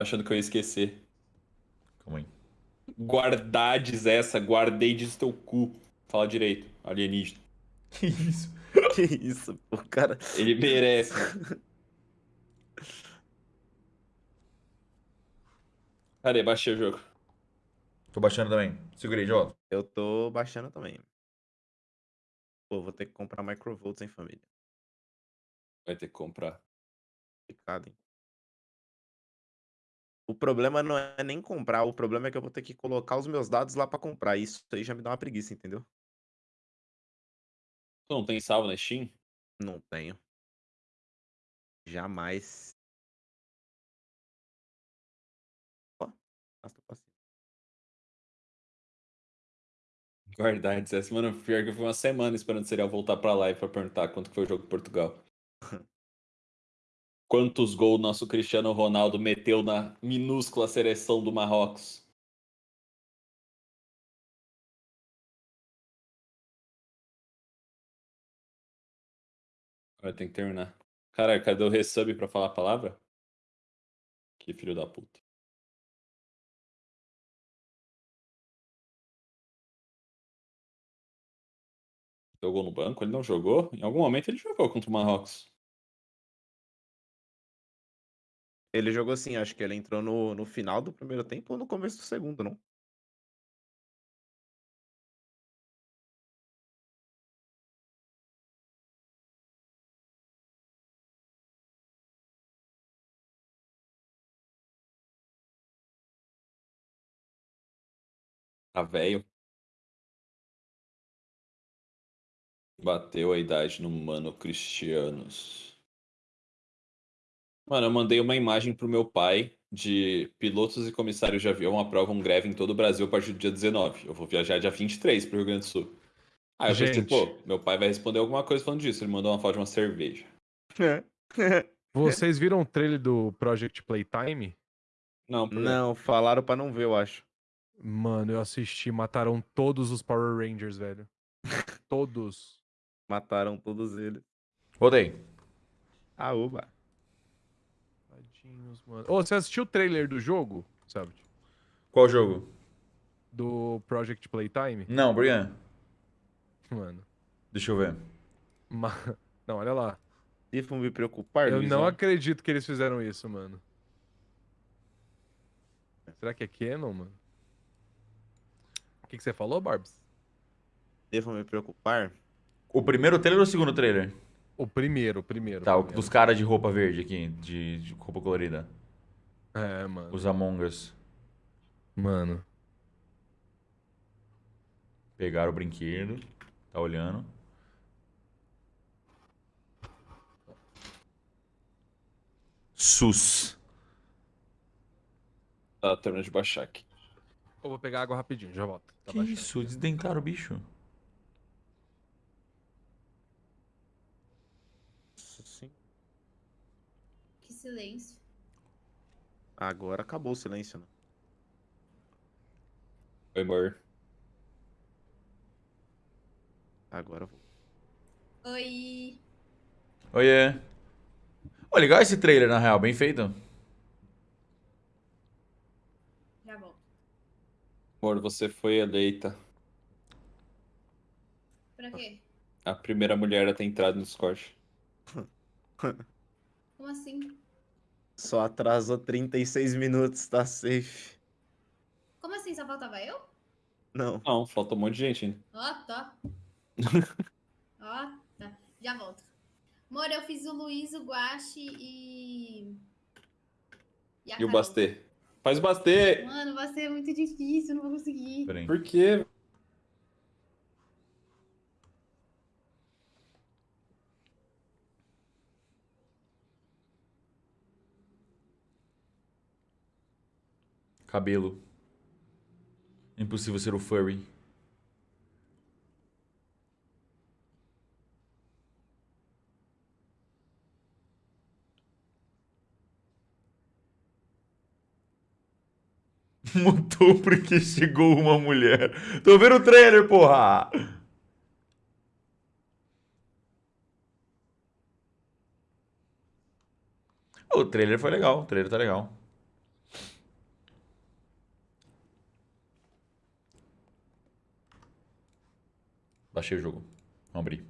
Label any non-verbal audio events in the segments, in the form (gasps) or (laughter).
Achando que eu ia esquecer. Calma aí. Guardades essa, guardei de teu cu. Fala direito, alienígena. (laughs) Que isso? Que isso, pô, cara. Ele merece. Cadê? Baixei o jogo. Tô baixando também. Segurei de volta. Eu tô baixando também. Pô, vou ter que comprar microvolts, hein, família. Vai ter que comprar. Complicado, hein. O problema não é nem comprar, o problema é que eu vou ter que colocar os meus dados lá pra comprar. Isso aí já me dá uma preguiça, entendeu? Tu não tem salvo na Steam? Não tenho. Jamais. Ó, tô passando. Guardades essa. Mano, pior que eu fui uma semana esperando o serial voltar pra live pra perguntar quanto que foi o jogo de Portugal. (laughs) Quantos gols nosso Cristiano Ronaldo meteu na minúscula seleção do Marrocos? Vai ter que terminar. Caralho, cadê o resub pra falar a palavra? Que filho da puta. Jogou no banco? Ele não jogou? Em algum momento ele jogou contra o Marrocos. Ele jogou assim, acho que ele entrou no, no final do primeiro tempo ou no começo do segundo, não? Tá velho. Bateu a idade no Mano Cristianos. Mano, eu mandei uma imagem pro meu pai de pilotos e comissários de avião aprovam greve em todo o Brasil a partir do dia 19. Eu vou viajar dia 23 pro Rio Grande do Sul. Aí eu pensei, Gente. pô, meu pai vai responder alguma coisa falando disso. Ele mandou uma foto de uma cerveja. (laughs) Vocês viram o trailer do Project Playtime? Não, por? Não, falaram pra não ver, eu acho. Mano, eu assisti, mataram todos os Power Rangers, velho. (laughs) Todos. Mataram todos eles. Voltei. Ah, uba. Tadinhos, mano. Ô, você assistiu o trailer do jogo, sabe? Qual jogo? Do Project Playtime? Não, Brian. Mano. Deixa eu ver. ma- (laughs) Não, olha lá. Devo me preocupar, Eu Luizão? não acredito que eles fizeram isso, mano. Será que é Canon, mano? O que, que você falou, Barbs? Devo me preocupar? O primeiro trailer ou o segundo trailer? O primeiro, o primeiro. Tá, o primeiro. dos caras de roupa verde aqui, de, de roupa colorida. É, mano. Os Among Us. Mano. Pegaram o brinquedo. Tá olhando. Sus. Tá terminando de baixar aqui. Eu vou pegar água rapidinho, já volto. Tá Que baixando. isso? Desdentaram o bicho. Sim. Que silêncio. Agora acabou o silêncio, né? Oi, amor. Agora eu vou. Oi. Oiê. Ó, legal esse trailer, na real. Bem feito. Já volto. Amor, você foi eleita Pra quê? a primeira mulher a ter entrado no Discord. Como assim? Só atrasou 36 minutos, tá safe. Como assim? Só faltava eu? Não. Não, falta um monte de gente ainda. Ó, tá. (laughs) Ó, tá. Já volto. Amor, eu fiz o Luiz, o Guache e. E, E o. Bastê? Faz o Bastê! Mano, vai ser muito difícil, não vou conseguir. Por quê? Cabelo. Impossível ser o furry. (laughs) Mutou porque chegou uma mulher. Tô vendo o trailer, porra! O trailer foi legal, o trailer tá legal. Baixei o jogo. Vamos abrir.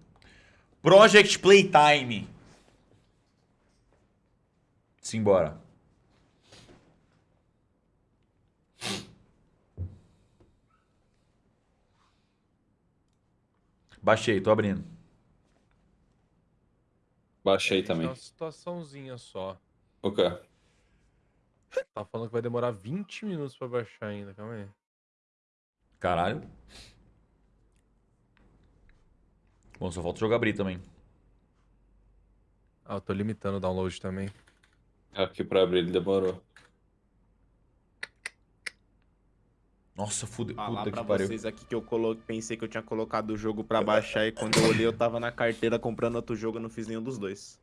Project Playtime. Simbora. Baixei, tô abrindo. Baixei também. uma situaçãozinha só. O quê? Tá falando que vai demorar 20 minutos pra baixar ainda, calma aí. Caralho. Bom, só falta o jogo abrir também. Ah, eu tô limitando o download também. Aqui pra abrir ele demorou. Nossa, fude... Falar puta pra que pariu. vocês aqui que eu colo... pensei que eu tinha colocado o jogo pra baixar e quando eu olhei eu tava na carteira comprando outro jogo eu não fiz nenhum dos dois.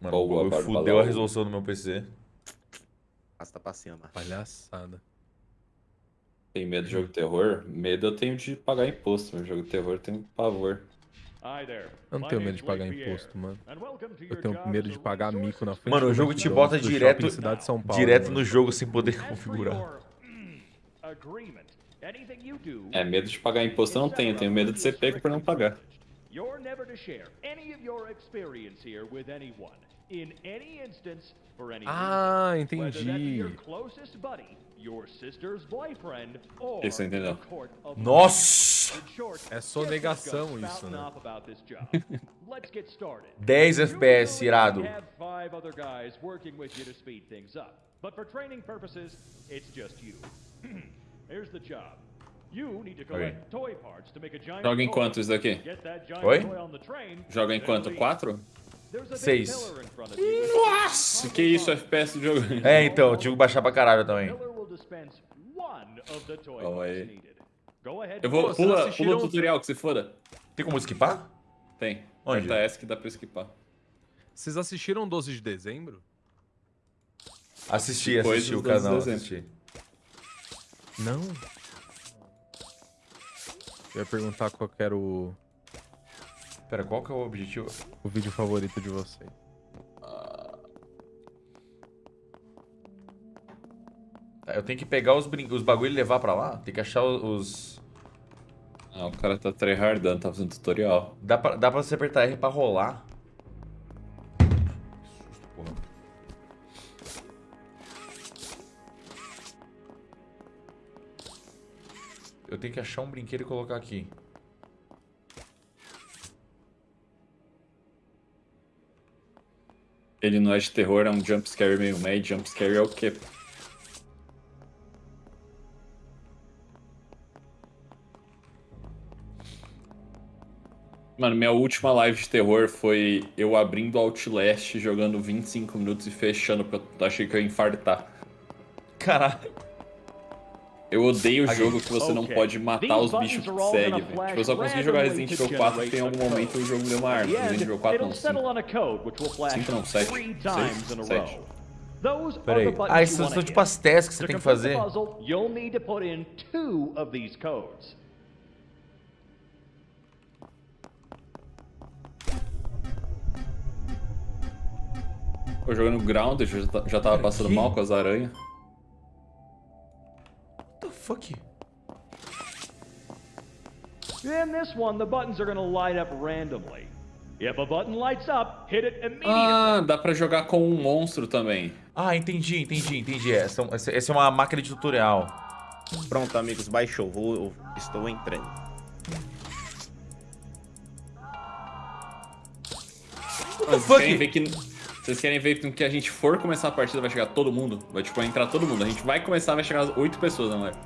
Mano, o Boa, Bárbara, fudeu a resolução do meu PC. Basta pra cima. Palhaçada. Tem medo de jogo de terror? Medo eu tenho de pagar imposto, mas jogo de terror eu tenho pavor. Eu não tenho medo de pagar imposto, mano. Eu tenho medo de pagar mico na frente Mano, o jogo te bota direto- Cidade de São Paulo, Direto mano. no jogo sem poder configurar. É, medo de pagar imposto eu não tenho, eu tenho medo de ser pego por não pagar. You're never to share any of your experience here with anyone. In any instance, for any Ah, reason. Whether that be entendi. Your closest buddy, your sister's boyfriend, or Isso, entendeu? the court of Nossa! É some guts isso, né? off about this job. (laughs) Let's get started. 10 You FPS, irado. have five other guys working with you to speed things up. But for training purposes, it's just you. (clears throat) Here's the job. You need to collect toy parts to make a giant Joga em toy. quanto isso daqui? Oi? Joga em then quanto? leave. 4? There's a big Seis. pillar in front of you. Nossa, que isso, FPS do jogo? É, então, eu tive que baixar pra caralho também. Calma aí. Eu vou, pula, pula o tutorial que se foda. Tem como esquipar? Tem. Onde? Aperta S que dá pra esquipar. Vocês assistiram 12 de dezembro? Assisti, Depois assisti o canal, de assisti. Não. Eu ia perguntar qual que era o, Pera, qual que é o objetivo? o vídeo favorito de vocês. Tá, Eu tenho que pegar os, brin... os bagulho e levar pra lá? Tem que achar os... Ah, o cara tá tryhardando, tá fazendo tutorial. Dá pra, dá pra você apertar R pra rolar. Que susto, porra. Eu tenho que achar um brinquedo e colocar aqui. Ele não é de terror, é um jumpscare meio meio. Jumpscare é o quê? Mano, minha última live de terror foi eu abrindo Outlast, jogando 25 minutos e fechando, porque eu achei que eu ia infartar. Caralho. Eu odeio o jogo que você não pode matar os bichos que seguem, velho. Tipo, eu só consegui jogar Resident Evil 4 porque em algum momento o jogo me deu uma arma. Resident Evil 4 it'll não, settle 5. on a code which will flash Cinco não, sete. three Seis? times in a Sete. row. Those Pera are aí. the buttons Ah, wanna são tipo as tasks que você tem que fazer. you'll need to put in two of these codes. Eu jogando Grounded, já, ta- já tava passando Que? mal com as aranhas. What the fuck? In this one, the buttons are going to light up randomly. If a button lights up, hit it immediately. Ah, dá pra jogar com um monstro também. Ah, entendi, entendi, entendi. Essa, essa, essa é uma máquina de tutorial. Pronto, amigos, baixou. Vou, eu estou entrando. Vocês fuck? querem ver que. Vocês querem ver que no que a gente for começar a partida vai chegar todo mundo? Vai tipo, entrar todo mundo. A gente vai começar, vai chegar oito pessoas na live.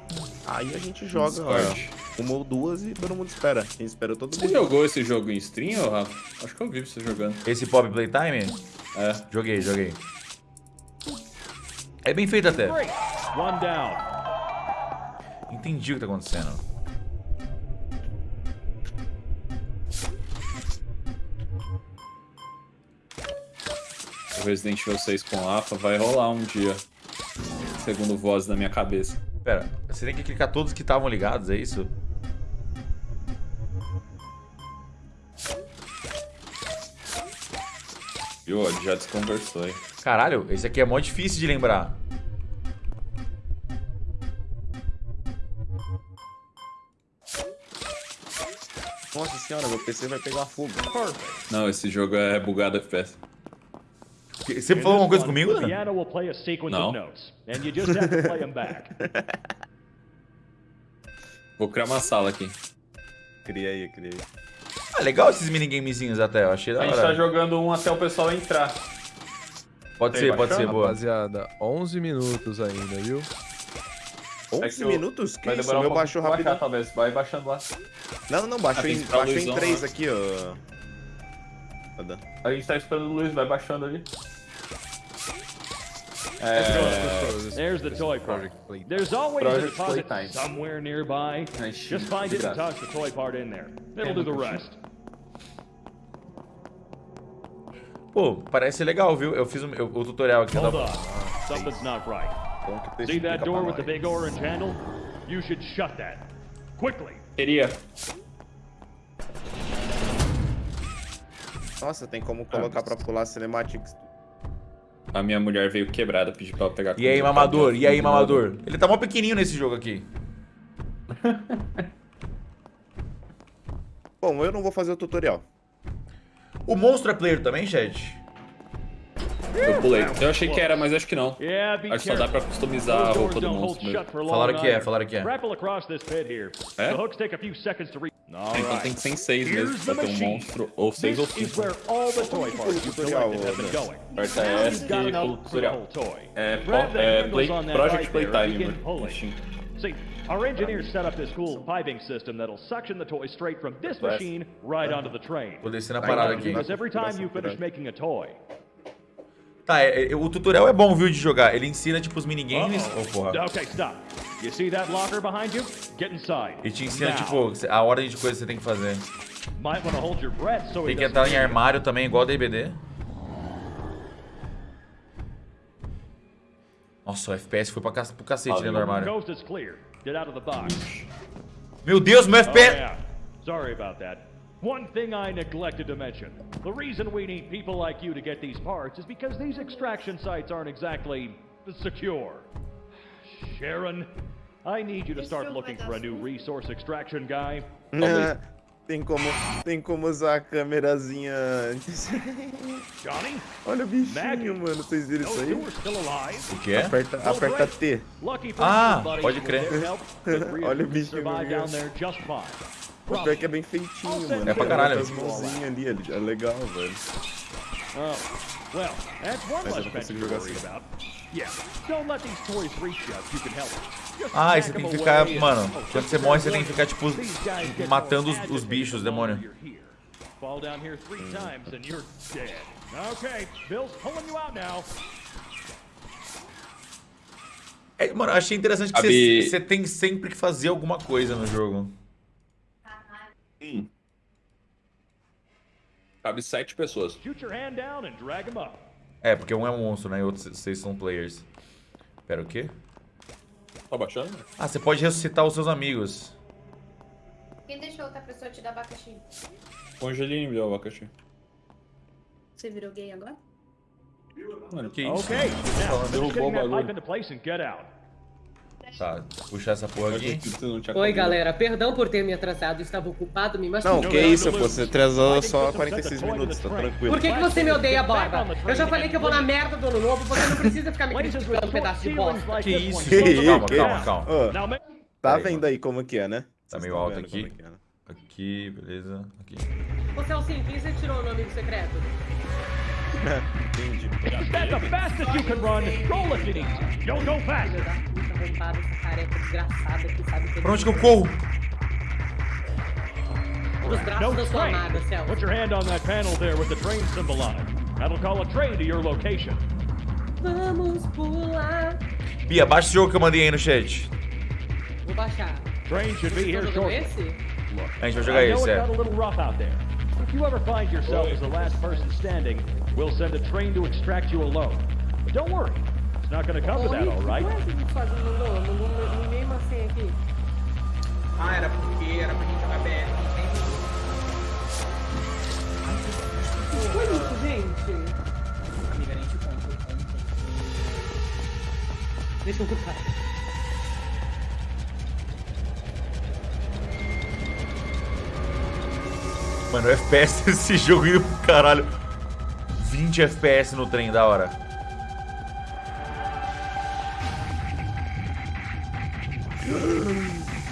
Aí a gente joga ó, uma ou duas e todo mundo espera. A gente espera todo Você mundo. jogou esse jogo em stream, ô, Rafa? Acho que eu vi você jogando. Esse Pop Playtime? É. Joguei, joguei. É bem feito até. Entendi o que tá acontecendo. Resident Evil 6 com AFA vai rolar um dia. Segundo voz da minha cabeça. Pera, você tem que clicar todos que estavam ligados, é isso? Viu? Ele já desconversou aí. Caralho, esse aqui é mó difícil de lembrar. Nossa senhora, meu PC vai pegar fogo. Não, esse jogo é bugado FPS. Que- Você In falou alguma coisa comigo, the né? piano will play a sequence No. of notes, and you just have to play them back. (laughs) Vou criar uma sala aqui. Cria aí, cria aí. Ah, legal esses minigamezinhos até, eu achei da A gente tá hora. jogando um até o pessoal entrar. Pode Tem ser, pode ser, boa. Rapaziada, 11 minutos ainda, viu? 11 que eu- minutos? Que Vai isso? O um meu pouco baixou pra baixar, rápido. talvez. Vai baixando lá. Não, não, baixou Ah, em, baixou em luzão 3 lá. aqui, ó. A gente tá esperando o Luiz, vai baixando ali. There's the toy part. There's always a deposit somewhere nearby. Just find it and toss the toy part in there. It'll do the rest. Pô, parece legal, viu? Eu fiz o, eu- o tutorial aqui. Hold da- on. Something's not right. Bom que tu See that door with the big orange handle? You should shut that. Quickly. Queria. Nossa, tem como colocar pra pular cinematics. A minha mulher veio quebrada, pediu pra ela pegar E aí, comida, mamador? tá? E aí, mamador? Ele tá mó pequenininho nesse jogo aqui. (laughs) Bom, eu não vou fazer o tutorial. O monstro é player também, chat? Eu pulei. Eu achei que era, mas acho que não. Acho que só dá pra customizar a roupa do monstro mesmo. Falaram que é, falaram que é. É? Então right. tem que ser em seis Here's mesmo, the pra ter um monstro, ou seis ou This is cinco. where all the toy parts you tutorial, collected have been Ana. going. Aperta S e the tutorial. É, é play, Project Playtime, pulling. Ixi. See, our engineers set up this cool piping system that'll suction the toy straight from this machine right onto the train. Vou descer na parada aqui. Because every time you finish making a toy, Tá, é- é- o tutorial é bom, viu, de jogar. Ele ensina, tipo, os minigames. Ô, porra. Okay, stop. You see that locker behind you? Get inside. E te ensina, Now. tipo, a ordem de coisas que você tem que fazer. Might want to hold your breath so Tem que entrar em armário também, igual DBD. Nossa, o FPS foi pra ca- pro cacete dentro do armário. Coast is clear. Get out of the box. Meu Deus, meu Oh, FPS... yeah. Sorry about that. One thing I neglected to mention. The reason we need people like you to get these parts is because these extraction sites aren't exactly secure. Sharon, I need you to start looking for a new resource extraction guy. (laughs) tem, como, tem como usar a câmerazinha. (laughs) Johnny, Olha o bichinho, Maggie. mano. Vocês viram isso aí? O? Aperta, Oh, aperta great. T. Ah, pode crer. (laughs) Olha o bichinho. O pior que é bem feitinho, mano. É pra caralho. As mãozinhas ali, ali. É legal, velho. Oh, well, that's one Mas eu não consigo jogar assim. About. Yeah, don't let these toys reach you if you can help it. Just Ah, e você tem que ficar, mano, quando você morre, você tem que ficar, tipo, matando os- os bichos, demônio. you're here. Fall down here three times and you're dead. Okay, Bill's pulling you out now. É, mano, achei interessante que você, você tem sempre que fazer alguma coisa no jogo. Cabe sete pessoas. Shoot your hand down and drag him up. É, porque um é um monstro, né? E outros seis são players. Pera, o quê? Tá baixando? Ah, você pode ressuscitar os seus amigos. Quem deixou outra pessoa te dar abacaxi? O Angelini me deu o abacaxi. Você virou gay agora? Mano, Que isso? Now finish derrubou o bagulho. Tá, puxar essa porra aqui. achei que você não tinha Oi, galera. Perdão por ter me atrasado. Estava ocupado me Não, machucando. que isso, pô. Você atrasou só 46 minutos, tá tranquilo. Por que, que você me odeia, Borba? Eu já falei que eu vou na merda do ano novo. Você não precisa ficar me criticando, um pedaço de bosta. Que isso? one close (laughs) Calma, calma, calma. Ma- tá vendo aí como que é, né? Tá meio alto aqui. que é, né? Aqui, beleza. Aqui. Você é o você tirou no amigo secreto? Entendi. That's the fastest you can run. Roll if you need. Don't go fast. Que Pra onde que eu corro? Dos No da sua train. amada, Celso. Put your hand on that panel there with the train symbol on it. That'll call a train to your location. Vamos pular. Bia, baixa esse jogo que eu mandei aí no chat. Vou baixar. Train should be here jogando shortly. esse? A gente vai jogar esse, é. You ever find yourself as the last person standing, we'll send a train to extract you alone. But don't worry, it's not going to come to that, all right? Ué, o que que faz? Mandou, mandou ninguém uma senha aqui. Ah, era porque era pra gente jogar BR. Foi isso, gente? Amiga, nem te conto. Deixa eu ocupar. Mano, o FPS (laughs) desse jogo indo pro caralho. 20 FPS no trem, da hora.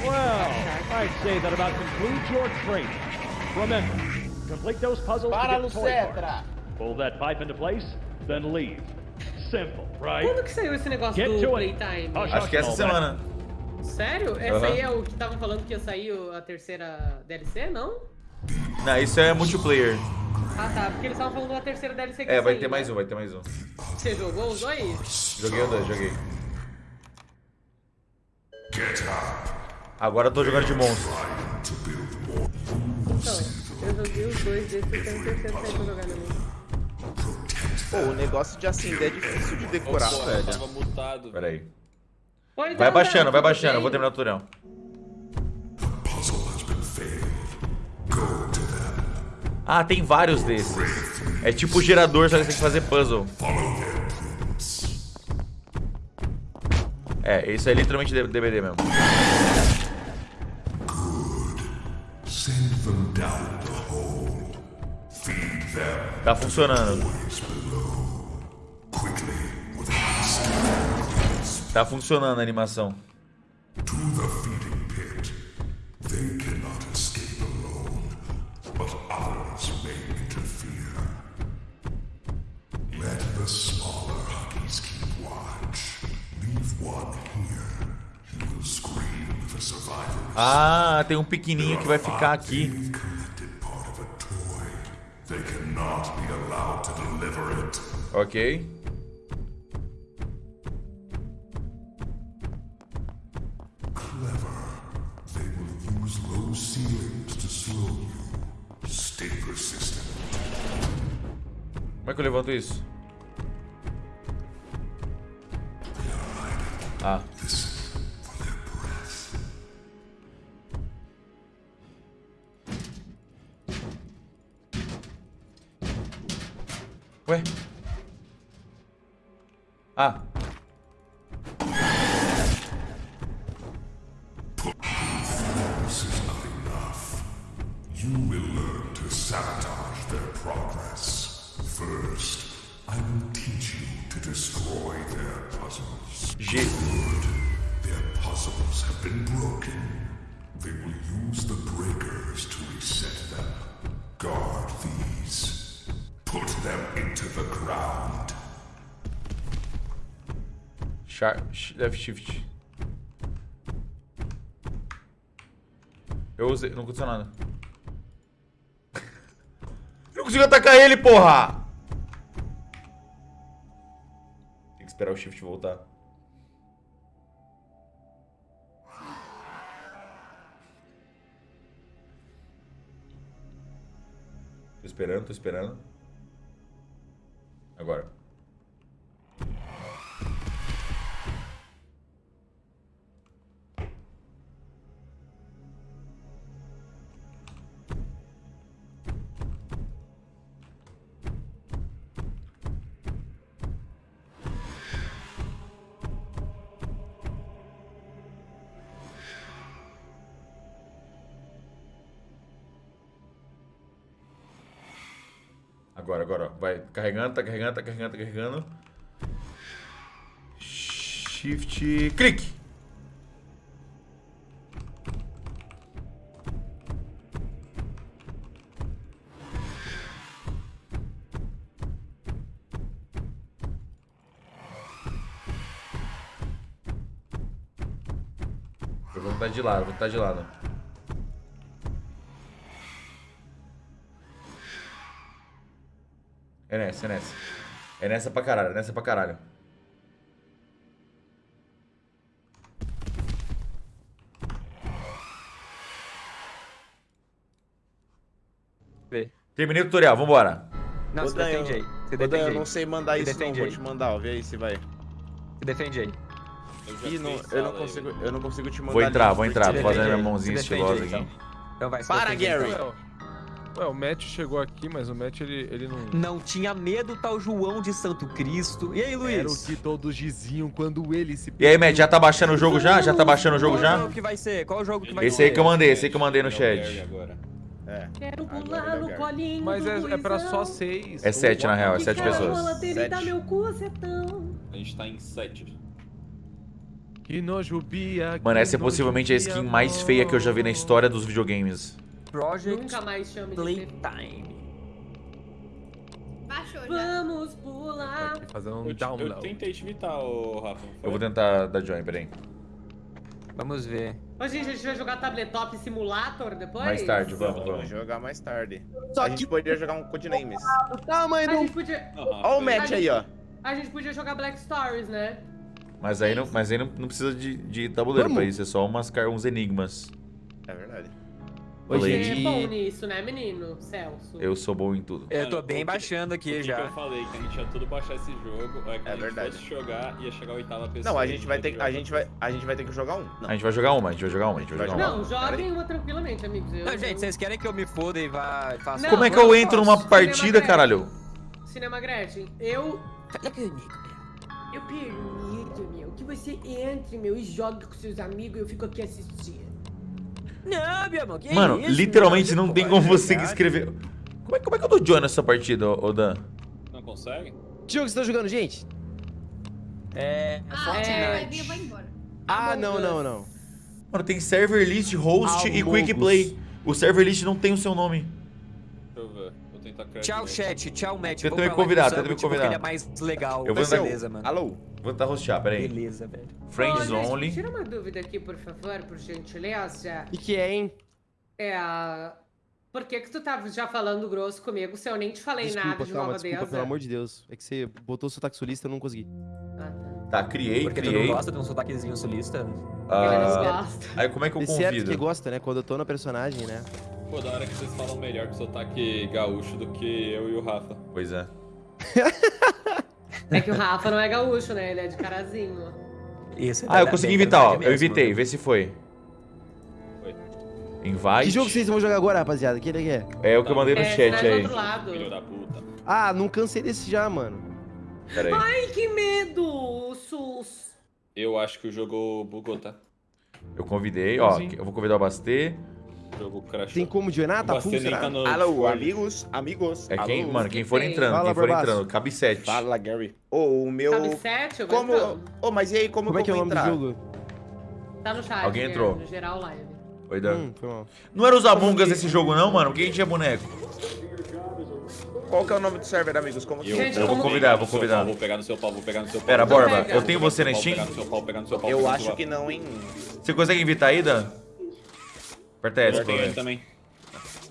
Well, I'd say that about concludes your training. Remember, complete those puzzles to Para, parts. Lucetra! Pull that pipe into place, then leave. Simple, right? Quando que saiu esse negócio Get do to. Playtime? Acho Acho que essa semana. Sério? Essa aí é o que estavam falando que ia sair a terceira DLC, não? Não, isso é multiplayer. Ah tá, porque eles estavam falando da terceira DLC que É, vai ter mais né? um, vai ter mais um. Você jogou os dois? Joguei o dois, joguei. Agora eu tô jogando de monstro. Então, eu joguei os dois desses, eu tenho terceiro sair pra jogar também. Pô, o negócio de acender é difícil de decorar, eu velho. tava mutado. Pera aí. Oi, Vai então, baixando, vai baixando. Eu vou terminar o tutorial. Ah, tem vários desses. É tipo gerador, só que você tem que fazer puzzle. É, isso é literalmente DVD mesmo. Tá funcionando. Tá funcionando a animação. Ah, tem um pequenininho que vai ficar aqui. Ok. Como é que eu levanto isso? Ah. Ué? Sh- left shift. Eu usei. Não aconteceu nada. Eu não consigo atacar ele, porra! Tem que esperar o shift voltar. Tô esperando, tô esperando. Agora. Agora, agora, vai carregando, tá carregando, tá carregando, tá carregando. Shift, clique. Vou estar de lado, vou estar de lado. É nessa, é nessa. É nessa pra caralho, é nessa pra caralho. Terminei o tutorial, vambora. Não, Dan, defende aí. Dan, defende eu aí. não sei mandar Se isso não, defende vou aí. te mandar, ó. Vê aí se vai. Se defende aí. Eu Ih, não, eu não aí, consigo, velho. eu não consigo te mandar. Vou entrar, vou entrar. Fazendo defende minha aí. mãozinha estilosa aí, aqui. Então, então vai, Para, aí. Gary. Ué, ué, o Matt chegou aqui, mas o Matt ele, ele não. Não tinha medo tal João de Santo Cristo. E aí, Era o Luiz? que todos diziam quando ele se E aí, Matt, já tá baixando o jogo já? Já tá baixando o jogo Qual já? jogo que vai ser? Qual jogo que vai Esse ser? aí que eu mandei, esse aí que eu mandei no É chat. Agora. É. Quero pular no colinho Mas é, é pra só seis. É sete, na real, é sete pessoas. Sete. meu cu. A gente tá em 7. Que nojo, Bia. Mano, que essa é nojo, possivelmente a skin mais feia que eu já vi na história dos videogames. Project Nunca mais chame de Playtime. Baixou já. Vamos pular. Fazendo um Eu, te- eu download. tentei te imitar, ô Rafa. Eu vou tentar dar join, peraí. Vamos ver. Ô, gente, a gente vai jogar Tabletop Simulator depois? Mais tarde, vamos, Vamos vamos. jogar mais tarde. Só a que gente poderia jogar um Codenames. o tamanho A do... gente podia, Ó o match aí, ó. a gente podia jogar Black Stories, né? Mas aí não, mas aí não, não precisa de, de tabuleiro Vamos. pra isso, é só umas, uns enigmas. É verdade. Falei. Você é bom nisso, né, menino? Celso. Eu sou bom em tudo. Eu tô bem baixando O aqui que, que já. eu falei? Que a gente ia tudo baixar esse jogo. É, que É a gente verdade. fosse jogar, ia chegar a oitava pessoa. Não, a gente vai ter que. A gente vai, a gente vai ter que jogar um. Não. A gente vai jogar uma, a gente vai jogar uma, a gente vai jogar uma. Não, joguem uma tranquilamente, amigos. Eu, Não, gente, vocês querem que eu me foda e vá faça Como é que eu entro numa partida, caralho? Cinema Gretchen, eu... Fala comigo, Eu permito, meu, que você entre, meu, e jogue com seus amigos e eu fico aqui assistindo. Não, meu irmão, que Mano, isso, literalmente não tem como você escrever. Como é, como é que eu dou join nessa partida, ô Dan? Não consegue? Que jogo você tá jogando, gente? É. Ah, Fortnite. é, eu vou embora. Ah, não, não, não. Mano, tem server list, host e quick play. O server list não tem o seu nome. Deixa eu ver. Vou tentar criar. Tchau, novo. chat. Tchau, Matt. Tenta Vou me convidar, tenta me convidar. Ele é mais legal. Eu vou- Beleza, mano. Alô? Vou tentar hostear, peraí. Beleza, velho. Friends Ô, only. Tira uma dúvida aqui, por favor, por gentileza. E que é, hein? É a... Por que que tu tava já falando grosso comigo se eu nem te falei Desculpa, nada de calma, Nova desculpa, Deza? pelo amor de Deus. É que você botou o sotaque sulista e eu não consegui. Ah, tá. Tá, criei, Porque tu não criei. gosta de um sotaquezinho sulista? Ele Ah, não gosta. aí como é que eu É certo convido? que gosta, né? Quando eu tô na personagem, né? Pô, da hora que vocês falam melhor com sotaque gaúcho do que eu e o Rafa. Pois é. (laughs) É que o Rafa não é gaúcho, né? Ele é de carazinho. Isso, é Ah, eu consegui invitar, ó. Eu invitei, mano. vê se foi. Foi. Invite. Que jogo vocês vão jogar agora, rapaziada? Que ele é? É o que eu mandei no É, chat vai do aí. outro lado. Filho da puta. Ah, não cansei desse já, mano. Pera aí. Ai, que medo, Sus. Eu acho que o jogo bugou, tá? Eu convidei, ó. Sim. Eu vou convidar o Bastê. O jogo crashou. Tem como joinar? Tá full, será? tá no Alô, Discord. amigos, amigos. É quem, Alô? mano, quem for Tem. entrando, Fala, quem for Barbaço. entrando, cabe sete. Fala, Gary. Ô, o meu. Eu vou Como. entrando. Ô, mas e aí, como, Como é que que é eu o vou nome do entrar? jogo? Tá no chat. Alguém né? entrou. No geral live. Oi, Dan. Hum, foi mal. Não era os Among Us esse jogo, não, mano? Quem tinha boneco? Qual que é o nome do server, amigos? Como que Eu, Gente, eu vou convidar, vou Vou convidar. Pau, vou pegar no seu pau, vou pegar no seu pau. Pera, Borba, eu tenho você na Steam? Eu acho que não, hein? Você consegue invitar aí, Dan? S, Eu tenho também.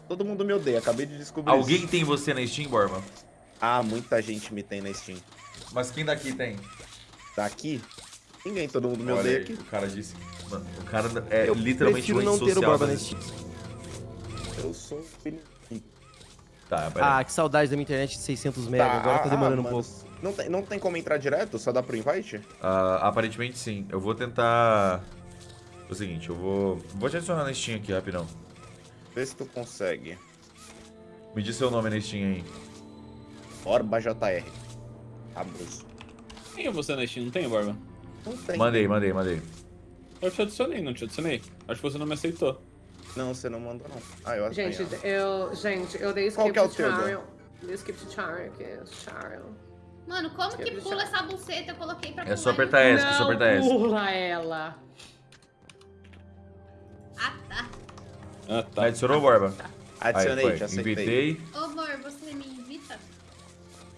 Todo mundo me odeia, acabei de descobrir. Alguém isso. tem você na Steam, Borba? Ah, muita gente me tem na Steam. Mas quem daqui tem? Daqui? Ninguém, todo mundo me Olha odeia aí, aqui. o cara disse. Mano, o cara é Eu literalmente o não ter o Borba na Steam. Eu sou filho. Tá, pera. Ah, que saudade da minha internet de 600 MB. Agora tá demorando um mano, pouco. Não tem, não tem como entrar direto? Só dá pro invite? Ah, aparentemente sim. Eu vou tentar. É o seguinte, eu vou. Vou te adicionar na Steam aqui rapidão. Vê se tu consegue. Me diz seu nome na Steam aí. Orba JR. Abuso. Quem é você na Steam? Não tem, Borba? Não tem. Mandei, mandei, mandei. Eu te adicionei, não te adicionei. Acho que você não me aceitou. Não, você não mandou, não. Ah, eu acho Gente, que eu, gente, eu dei Qual skip que é o teu. Dei skip to Charles aqui, Charles. Mano, como que pula essa buceta? Eu coloquei pra É só apertar S, é só apertar S. pula ela. Ah, tá. Ah, tá. Adicionou, Borba? Adicionei, aí, te foi. aceitei. Invitei. Ô, amor, você me invita?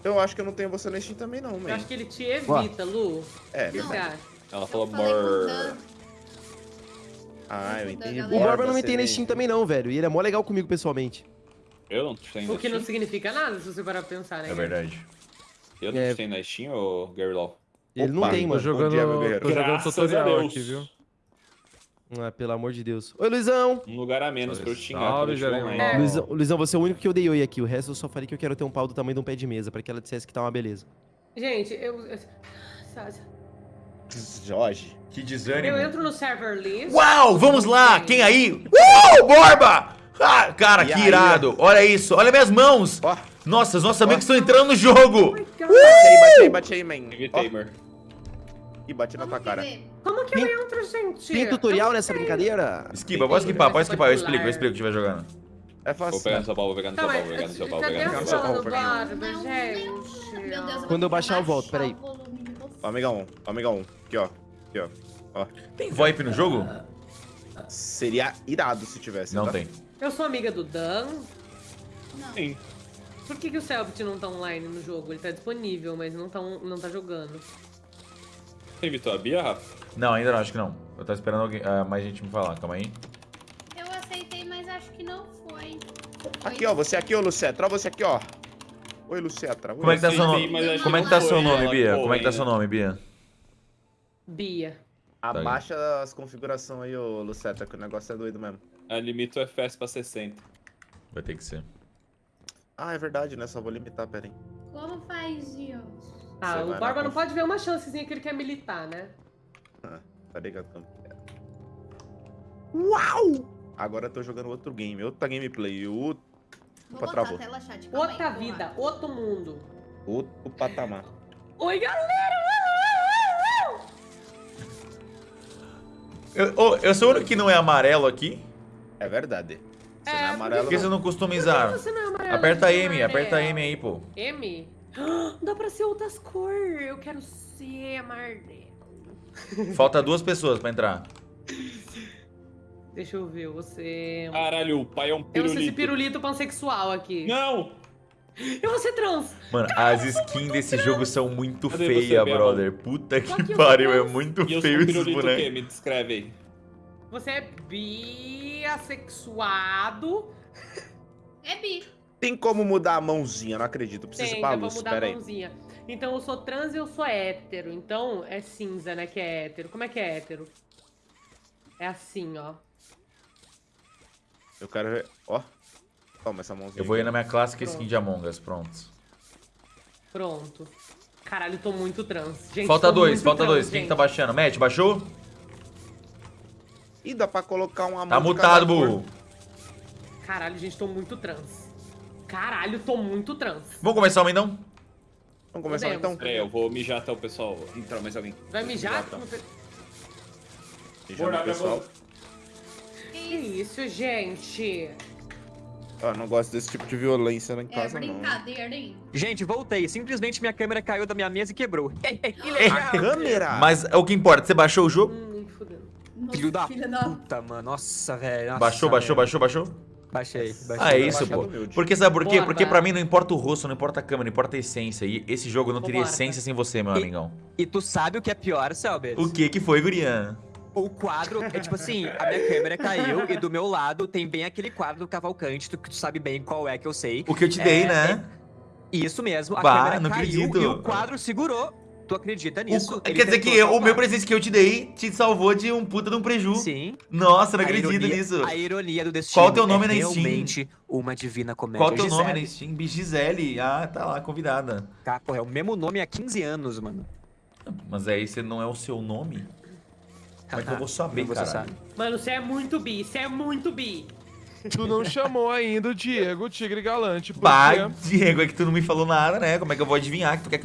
Eu acho que eu não tenho você na Steam também, não, Eu man. acho que ele te evita, Lu. É, O que você verdade. acha? Ela Eu falou. Dan. Ah, eu entendi. O Borba não me tem na nem- Steam também não, velho. E ele é mó legal comigo pessoalmente. Eu não te tenho O que não significa nada, se você parar pra pensar, né? É verdade. Eu não É. te tenho na Steam, ô Gary Law? Ele não tem, Tô mano. jogando, tô jogando Graças a tutorial aqui, viu? Ah, pelo amor de Deus. Oi, Luizão. Um lugar a menos pra eu xingar Salve, eu. É. Luizão. Luizão, você é o único que eu dei oi aqui. O resto eu só falei que eu quero ter um pau do tamanho de um pé de mesa, pra que ela dissesse que tá uma beleza. Gente, eu... eu- sabe, Jorge. Que Eu desânimo. entro no server list. Uau, vamos lá! Quem aí? Uh, Borba! Ah, cara, E que aí? irado. Olha isso, olha minhas mãos. Ó, Nossa, os nossos amigos estão entrando no jogo. Oh God. bate aí, bate aí, bate aí, man. Mer. e bate na Vamos tua cara. ver. Como que eu entro, gente? Tem tutorial nessa brincadeira? Esquiva, pode esquipar, pode esquipar. Eu explico, eu explico o que estiver jogando. É Vou fácil. pegar no seu baú, vou pegar no Tá, seu baú, mas vou pegar no seu baú, vou cadê pegar no a seu no Barba, Não, gente? Meu Deus, eu Quando eu vou baixar, eu volto, peraí. o volume de vocês. Ó, amigão, ó, amigão. Aqui, ó. Aqui, ó. ó. Tem VoIP no jogo? Seria irado se tivesse. Não tá? tem. Eu sou amiga do Dan. Não. Sim. Por que, que o Selbit não tá online no jogo? Ele tá disponível, mas não tá, não tá jogando. Você invitou a Bia, Rafa? Não, ainda não, acho que não. Eu tô esperando alguém, ah, mais gente me falar, calma aí. Eu aceitei, mas acho que não foi. Aqui, ó. Você aqui, ô Lucetra. Ó, você aqui, ó. Oi, Lucetra. Oi. Como é que tá seu aceitei, nome? mas acho Como é que tá seu nome, Bia? Como é que tá seu nome, Bia? Bia. Abaixa as configurações aí, ô Lucetra, que o negócio é doido mesmo. Ah, limita o FPS pra 60. Vai ter que ser. Ah, é verdade, né? Só vou limitar, pera aí. Como faz isso? Ah, o Barba não pode ver uma chancezinha que ele quer militar, né? Tá ligado como que é. Uau! Agora eu tô jogando outro game, outra gameplay, outro, Vou Opa, botar travou. a tela chat. calma aí, Outra porra. vida, outro mundo. outro patamar. Oi, galera! Eu, ô, eu sou o único que não é amarelo aqui? É verdade. Você É, não é por amarelo, Por que você não. não customizar? Você não é amarelo, Aperta não M, é aperta amarelo. M aí, pô. M? (gasps) Dá pra ser outras cores. Eu quero ser amarelo. Falta duas pessoas pra entrar. (laughs) Deixa eu ver, você... Caralho, o pai é um Eu vou ser esse pirulito. pirulito pansexual aqui. Não! Eu vou ser trans. Mano, as skins desse jogo são muito feias, brother. Puta que que pariu, é muito E eu sou feio um esses pirulito o quê? bonecos. Me descreve aí. Você é biassexuado. É bi. Tem como mudar a mãozinha, não acredito. Eu Preciso ir Tem, pra dá pra luz, mudar pera a aí. mãozinha. Então eu sou trans e eu sou hétero. Então é cinza, né, que é hétero. Como é que é hétero? É assim, ó. Eu quero ver. Ó. Toma essa mãozinha. Eu vou ir na minha clássica Pronto. skin de Among Us, pronto. Pronto. Caralho, tô muito trans. Gente, Falta tô dois, falta trans, dois. Quem gente. que tá baixando? Matt, baixou? Ih, dá pra colocar uma mão Tá mutado, burro. Caralho, gente, tô muito trans. Caralho, tô muito trans. Vamos começar o então? Vamos começar Podemos. então? Peraí, eu vou mijar até o pessoal entrar mais alguém. Vai mijar? Tá. Mijando o pessoal. Que isso, gente? Ó, não gosto desse tipo de violência lá em É casa, não. brincadeira, hein? Gente, voltei. Simplesmente minha câmera caiu da minha mesa e quebrou. A câmera? Mas é o que importa, você baixou o jogo? Hum, nem fudendo. Nossa, Filho da da... puta, mano. Nossa, velho. Baixou, baixou, velho. baixou, baixou? Baixei, baixei. Ah, é isso, pô. Porque sabe por quê? Porque pra mim não importa o rosto, não importa a câmera, não importa a essência. E esse jogo não teria Vambora, essência sem você, meu E- amigão. E tu sabe o que é pior, Selbit? O que que foi, Gurian? O quadro é tipo assim, a minha câmera caiu e do meu lado tem bem aquele quadro do Cavalcante, tu, que tu sabe bem qual é que eu sei. O que eu te dei, É, né? Isso mesmo, a Bah, câmera não caiu acredito. e o quadro segurou. Tu acredita nisso? O- quer dizer que eu- o meu presente que eu te dei te salvou de um puta de um preju. Sim. Nossa, não A acredito ironia- nisso. A ironia do destino Qual o teu nome é na Steam? realmente uma divina comédia. Qual o teu nome Gisele. na Steam? Gisele. Ah, tá lá, convidada. Tá, porra, é o mesmo nome há 15 anos, mano. Mas aí você não é o seu nome? Como é que eu vou (laughs) saber, Você cara? sabe. Mano, você é muito bi, você é muito bi. Tu não chamou ainda o Diego Tigre Galante, porque... Pai, Diego, é que tu não me falou nada, né? Como é que eu vou adivinhar que tu quer que eu